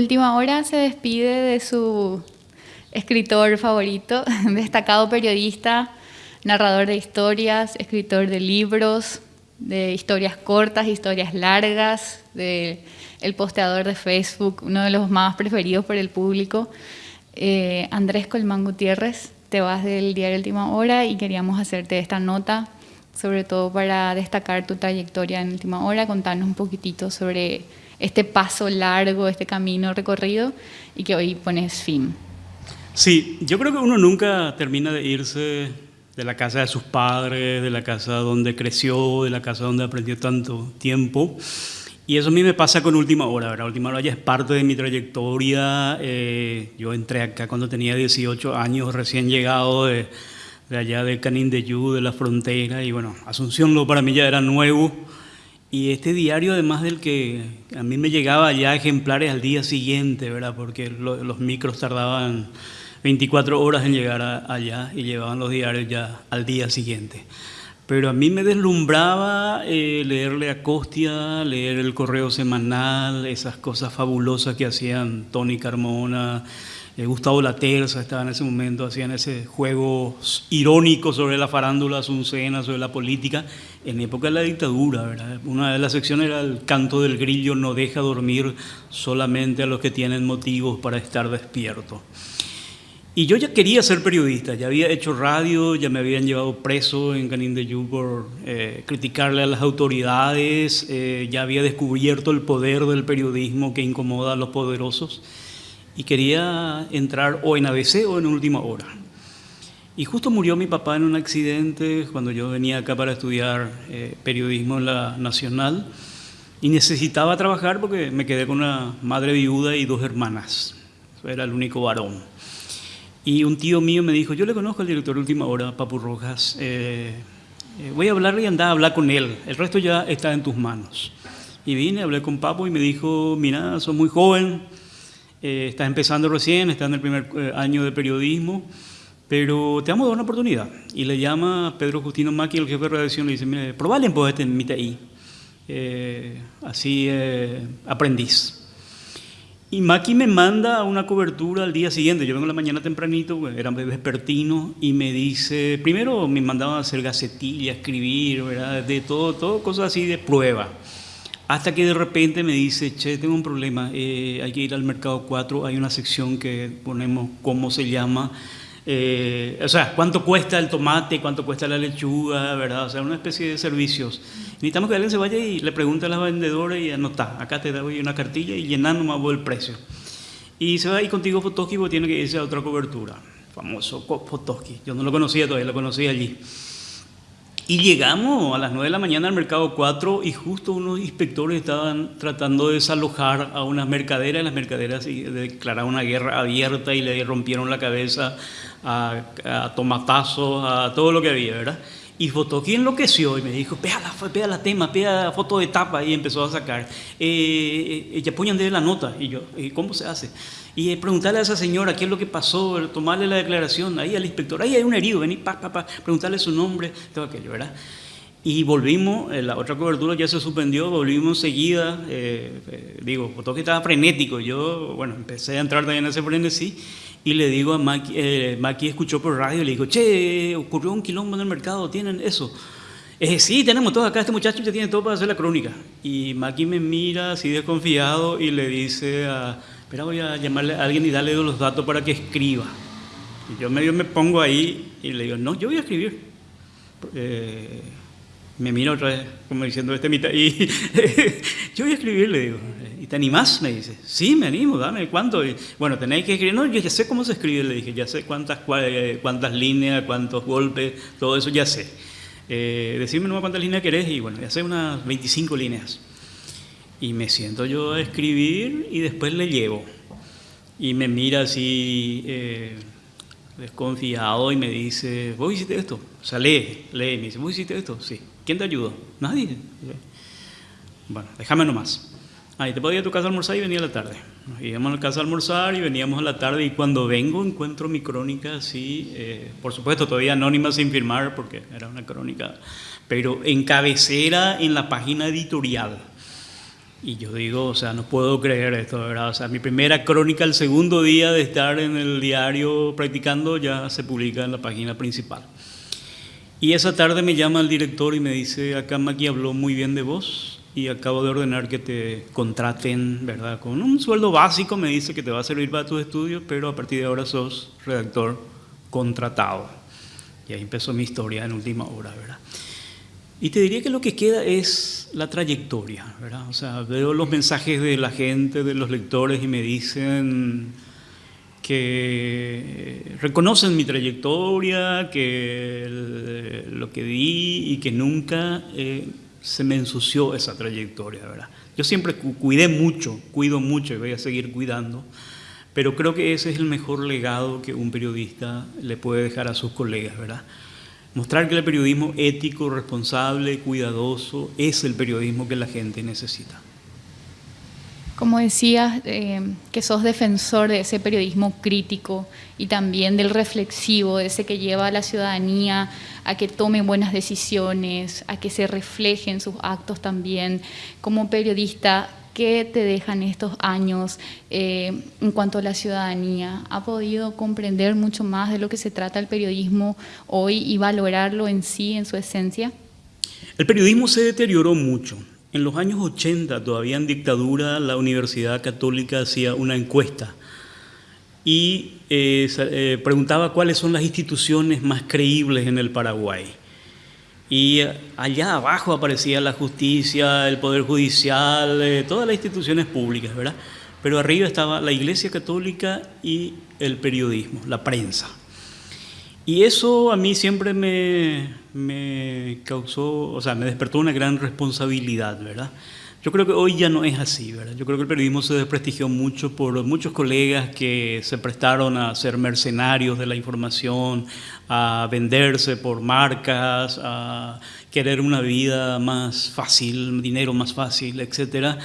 Última hora se despide de su escritor favorito, destacado periodista, narrador de historias, escritor de libros, de historias cortas, historias largas, de el posteador de Facebook, uno de los más preferidos por el público, eh, Andrés Colmán Gutiérrez. Te vas del diario Última Hora y queríamos hacerte esta nota, sobre todo para destacar tu trayectoria en Última Hora, contarnos un poquitito sobre este paso largo, este camino recorrido y que hoy pones fin. Sí, yo creo que uno nunca termina de irse de la casa de sus padres, de la casa donde creció, de la casa donde aprendió tanto tiempo. Y eso a mí me pasa con Última Hora, ¿verdad? Última Hora ya es parte de mi trayectoria. Eh, yo entré acá cuando tenía 18 años, recién llegado de, de allá de Canindeyú, de la frontera. Y bueno, Asunción lo para mí ya era nuevo. Y este diario, además del que a mí me llegaba ya ejemplares al día siguiente, ¿verdad? Porque los micros tardaban 24 horas en llegar allá y llevaban los diarios ya al día siguiente. Pero a mí me deslumbraba eh, leerle a Costia, leer el correo semanal, esas cosas fabulosas que hacían Tony Carmona, eh, Gustavo La Terza estaba en ese momento, hacían ese juego irónico sobre la farándula azucena, sobre la política, en época de la dictadura. ¿verdad? Una de las secciones era el canto del grillo, no deja dormir solamente a los que tienen motivos para estar despierto. Y yo ya quería ser periodista, ya había hecho radio, ya me habían llevado preso en Canindeyú por eh, criticarle a las autoridades, eh, ya había descubierto el poder del periodismo que incomoda a los poderosos y quería entrar o en ABC o en última hora. Y justo murió mi papá en un accidente cuando yo venía acá para estudiar eh, periodismo en la Nacional y necesitaba trabajar porque me quedé con una madre viuda y dos hermanas. Era el único varón. Y un tío mío me dijo, yo le conozco al director de Última Hora, Papu Rojas, eh, eh, voy a hablarle y andar a hablar con él, el resto ya está en tus manos. Y vine, hablé con Papu y me dijo, mira, sos muy joven, eh, estás empezando recién, estás en el primer eh, año de periodismo, pero te vamos a dar una oportunidad. Y le llama Pedro Justino Maki, el jefe de redacción, le dice, mire, probable pues este en ahí. Eh, así aprendiz. Y Maki me manda una cobertura al día siguiente. Yo vengo la mañana tempranito, pues, era vespertino, y me dice, primero me mandaban a hacer gacetilla, escribir, ¿verdad? de todo, todo cosas así de prueba. Hasta que de repente me dice, che, tengo un problema, eh, hay que ir al mercado 4, hay una sección que ponemos cómo se llama, eh, o sea, cuánto cuesta el tomate, cuánto cuesta la lechuga, ¿verdad? O sea, una especie de servicios. Necesitamos que alguien se vaya y le pregunte a las vendedoras y anota, acá te doy una cartilla y llenando más el precio. Y se va ahí contigo Fotoski porque tiene que irse a otra cobertura, famoso Fotoski. Yo no lo conocía todavía, lo conocí allí. Y llegamos a las 9 de la mañana al mercado 4 y justo unos inspectores estaban tratando de desalojar a unas mercaderas. Las mercaderas declararon una guerra abierta y le rompieron la cabeza a, a tomatazos, a todo lo que había, ¿verdad? Y Fotoki enloqueció y me dijo, pega la, tema, pega la foto de tapa y empezó a sacar. Eh, ella eh, de la nota y yo, ¿cómo se hace? Y preguntarle a esa señora qué es lo que pasó, tomarle la declaración, ahí al inspector, ahí hay un herido, vení, pa, pa, pa, preguntarle su nombre, todo aquello, ¿verdad? Y volvimos, la otra cobertura ya se suspendió, volvimos enseguida, eh, eh, digo, todo que estaba frenético, yo, bueno, empecé a entrar también en ese frenesí, y le digo a Maki, eh, Maki escuchó por radio, le digo, che, ocurrió un quilombo en el mercado, ¿tienen eso? Eh, sí, tenemos todo acá, este muchacho ya tiene todo para hacer la crónica. Y Maki me mira así desconfiado y le dice a pero voy a llamarle a alguien y darle los datos para que escriba. Y yo medio me pongo ahí y le digo, no, yo voy a escribir. Eh, me mira otra vez, como diciendo, este mitad, y yo voy a escribir, le digo. ¿Y te animás? Me dice. Sí, me animo, dame, ¿cuánto? bueno, tenéis que escribir. No, yo ya sé cómo se escribe, le dije, ya sé cuántas, cuántas líneas, cuántos golpes, todo eso ya sé. Eh, decime nomás cuántas líneas querés y bueno, ya sé unas 25 líneas. Y me siento yo a escribir y después le llevo. Y me mira así eh, desconfiado y me dice, ¿vos hiciste esto? O sea, lee, lee. Me dice, ¿vos hiciste esto? Sí. ¿Quién te ayudó? Nadie. Bueno, déjame nomás. Ahí te podía ir a tu casa a almorzar y venía a la tarde. Nos íbamos a la casa a almorzar y veníamos a la tarde y cuando vengo encuentro mi crónica así, eh, por supuesto todavía anónima sin firmar porque era una crónica, pero en cabecera en la página editorial Y yo digo, o sea, no puedo creer esto, ¿verdad? O sea, mi primera crónica, el segundo día de estar en el diario practicando, ya se publica en la página principal. Y esa tarde me llama el director y me dice, acá Maki habló muy bien de vos y acabo de ordenar que te contraten, ¿verdad? Con un sueldo básico, me dice que te va a servir para tus estudios, pero a partir de ahora sos redactor contratado. Y ahí empezó mi historia en última hora, ¿verdad? Y te diría que lo que queda es la trayectoria, ¿verdad? O sea, veo los mensajes de la gente, de los lectores y me dicen que reconocen mi trayectoria, que lo que di y que nunca eh, se me ensució esa trayectoria, ¿verdad? Yo siempre cuidé mucho, cuido mucho y voy a seguir cuidando, pero creo que ese es el mejor legado que un periodista le puede dejar a sus colegas, ¿verdad? Mostrar que el periodismo ético, responsable, cuidadoso es el periodismo que la gente necesita. Como decías, eh, que sos defensor de ese periodismo crítico y también del reflexivo, ese que lleva a la ciudadanía a que tome buenas decisiones, a que se reflejen sus actos también. Como periodista, ¿Qué te dejan estos años eh, en cuanto a la ciudadanía? ¿Ha podido comprender mucho más de lo que se trata el periodismo hoy y valorarlo en sí, en su esencia? El periodismo se deterioró mucho. En los años 80, todavía en dictadura, la Universidad Católica hacía una encuesta y eh, eh, preguntaba cuáles son las instituciones más creíbles en el Paraguay. Y allá abajo aparecía la justicia, el poder judicial, eh, todas las instituciones públicas, ¿verdad? Pero arriba estaba la Iglesia Católica y el periodismo, la prensa. Y eso a mí siempre me, me causó, o sea, me despertó una gran responsabilidad, ¿verdad? Yo creo que hoy ya no es así, ¿verdad? Yo creo que el periodismo se desprestigió mucho por muchos colegas que se prestaron a ser mercenarios de la información, a venderse por marcas, a querer una vida más fácil, dinero más fácil, etc.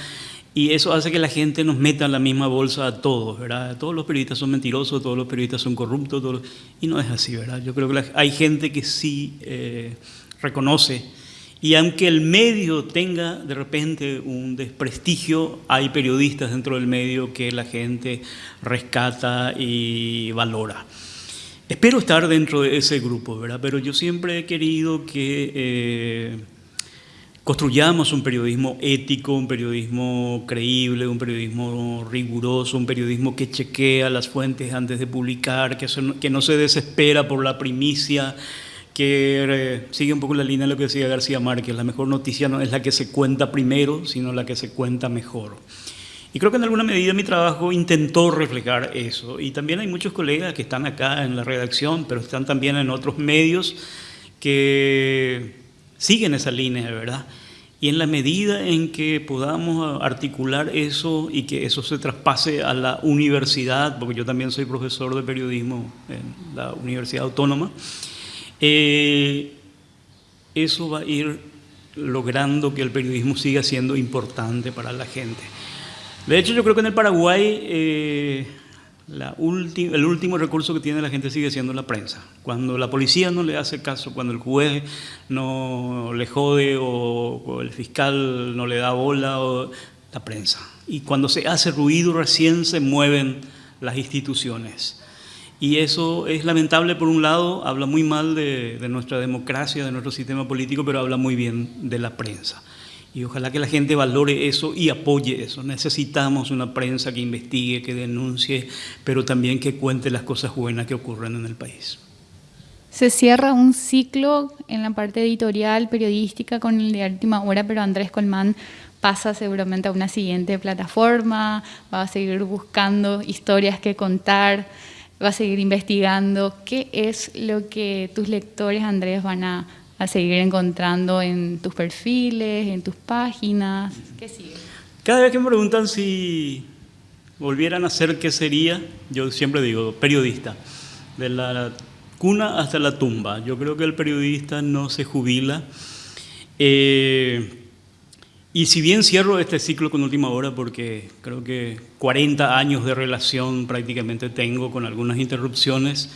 Y eso hace que la gente nos meta en la misma bolsa a todos, ¿verdad? Todos los periodistas son mentirosos, todos los periodistas son corruptos, y no es así, ¿verdad? Yo creo que hay gente que sí eh, reconoce y aunque el medio tenga de repente un desprestigio, hay periodistas dentro del medio que la gente rescata y valora. Espero estar dentro de ese grupo, ¿verdad? Pero yo siempre he querido que eh, construyamos un periodismo ético, un periodismo creíble, un periodismo riguroso, un periodismo que chequea las fuentes antes de publicar, que, no se desespera por la primicia que eh, sigue un poco la línea de lo que decía García Márquez, la mejor noticia no es la que se cuenta primero, sino la que se cuenta mejor. Y creo que en alguna medida mi trabajo intentó reflejar eso. Y también hay muchos colegas que están acá en la redacción, pero están también en otros medios que siguen esa línea, ¿verdad? Y en la medida en que podamos articular eso y que eso se traspase a la universidad, porque yo también soy profesor de periodismo en la Universidad Autónoma, eh, eso va a ir logrando que el periodismo siga siendo importante para la gente. De hecho, yo creo que en el Paraguay eh, el último recurso que tiene la gente sigue siendo la prensa. Cuando la policía no le hace caso, cuando el juez no le jode o, el fiscal no le da bola, o, la prensa. Y cuando se hace ruido recién se mueven las instituciones. Y eso es lamentable por un lado, habla muy mal de, nuestra democracia, de nuestro sistema político, pero habla muy bien de la prensa. Y ojalá que la gente valore eso y apoye eso. Necesitamos una prensa que investigue, que denuncie, pero también que cuente las cosas buenas que ocurren en el país. Se cierra un ciclo en la parte editorial, periodística, con el de última hora, pero Andrés Colmán pasa seguramente a una siguiente plataforma, va a seguir buscando historias que contar va a seguir investigando. ¿Qué es lo que tus lectores, Andrés, van a, seguir encontrando en tus perfiles, en tus páginas? Cada vez que me preguntan si volvieran a ser qué sería, yo siempre digo periodista. De la cuna hasta la tumba. Yo creo que el periodista no se jubila. Eh, y si bien cierro este ciclo con última hora, porque creo que 40 años de relación prácticamente tengo con algunas interrupciones,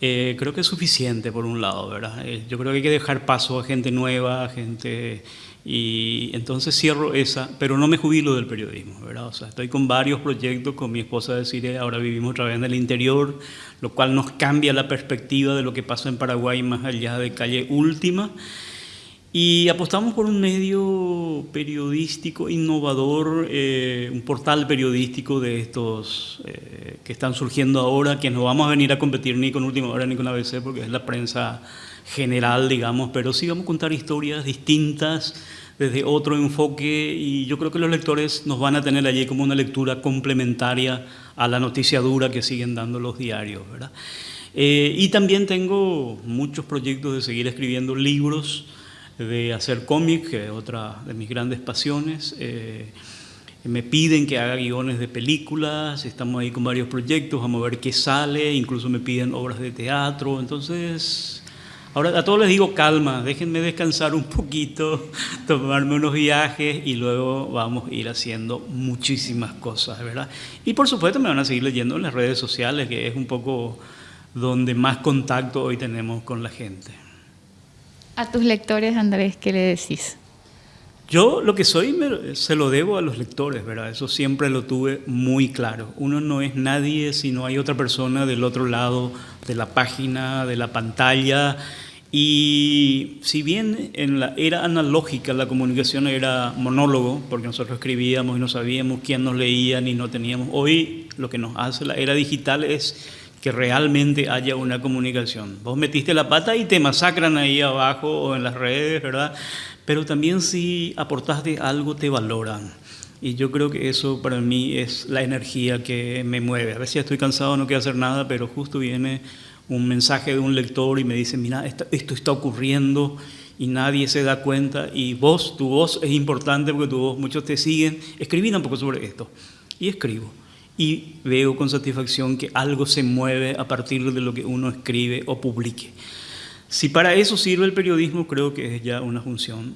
eh, creo que es suficiente por un lado, ¿verdad? Eh, yo creo que hay que dejar paso a gente nueva, a gente Y entonces cierro esa, pero no me jubilo del periodismo, ¿verdad? O sea, estoy con varios proyectos con mi esposa de Cire, ahora vivimos otra vez en el interior, lo cual nos cambia la perspectiva de lo que pasa en Paraguay más allá de calle última. Y apostamos por un medio periodístico innovador, eh, un portal periodístico de estos eh, que están surgiendo ahora, que no vamos a venir a competir ni con Última Hora ni con ABC, porque es la prensa general, digamos, pero sí vamos a contar historias distintas desde otro enfoque y yo creo que los lectores nos van a tener allí como una lectura complementaria a la noticia dura que siguen dando los diarios, ¿verdad? Eh, y también tengo muchos proyectos de seguir escribiendo libros, de hacer cómic, que otra de mis grandes pasiones. Eh, me piden que haga guiones de películas, estamos ahí con varios proyectos, vamos a ver qué sale, incluso me piden obras de teatro, entonces... Ahora a todos les digo calma, déjenme descansar un poquito, tomarme unos viajes y luego vamos a ir haciendo muchísimas cosas, ¿verdad? Y por supuesto me van a seguir leyendo en las redes sociales, que es un poco donde más contacto hoy tenemos con la gente. A tus lectores, Andrés, ¿qué le decís? Yo lo que soy se lo debo a los lectores, ¿verdad? Eso siempre lo tuve muy claro. Uno no es nadie si no hay otra persona del otro lado de la página, de la pantalla. Y si bien en la era analógica la comunicación era monólogo, porque nosotros escribíamos y no sabíamos quién nos leía ni no teníamos, hoy lo que nos hace la era digital es que realmente haya una comunicación. Vos metiste la pata y te masacran ahí abajo o en las redes, ¿verdad? Pero también si aportaste algo te valoran. Y yo creo que eso para mí es la energía que me mueve. A veces estoy cansado, no quiero hacer nada, pero justo viene un mensaje de un lector y me dice, mira, esto, está ocurriendo y nadie se da cuenta y vos, tu voz es importante porque tu voz, muchos te siguen, escribí un poco sobre esto. Y escribo y veo con satisfacción que algo se mueve a partir de lo que uno escribe o publique. Si para eso sirve el periodismo, creo que es ya una función